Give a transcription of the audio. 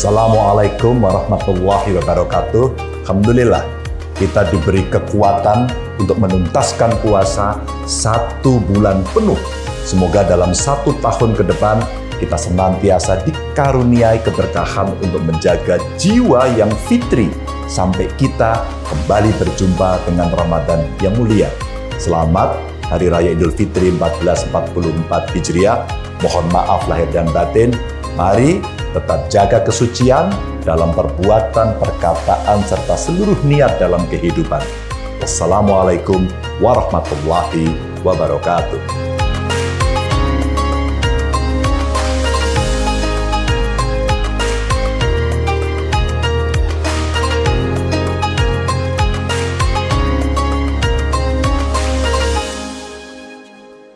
Assalamualaikum warahmatullahi wabarakatuh. Alhamdulillah, kita diberi kekuatan untuk menuntaskan puasa satu bulan penuh. Semoga dalam satu tahun ke depan kita senantiasa dikaruniai keberkahan untuk menjaga jiwa yang fitri sampai kita kembali berjumpa dengan Ramadan yang mulia. Selamat Hari Raya Idul Fitri 1444 Hijriah. Mohon maaf lahir dan batin. Mari tetap jaga kesucian dalam perbuatan, perkataan, serta seluruh niat dalam kehidupan. Wassalamualaikum warahmatullahi wabarakatuh.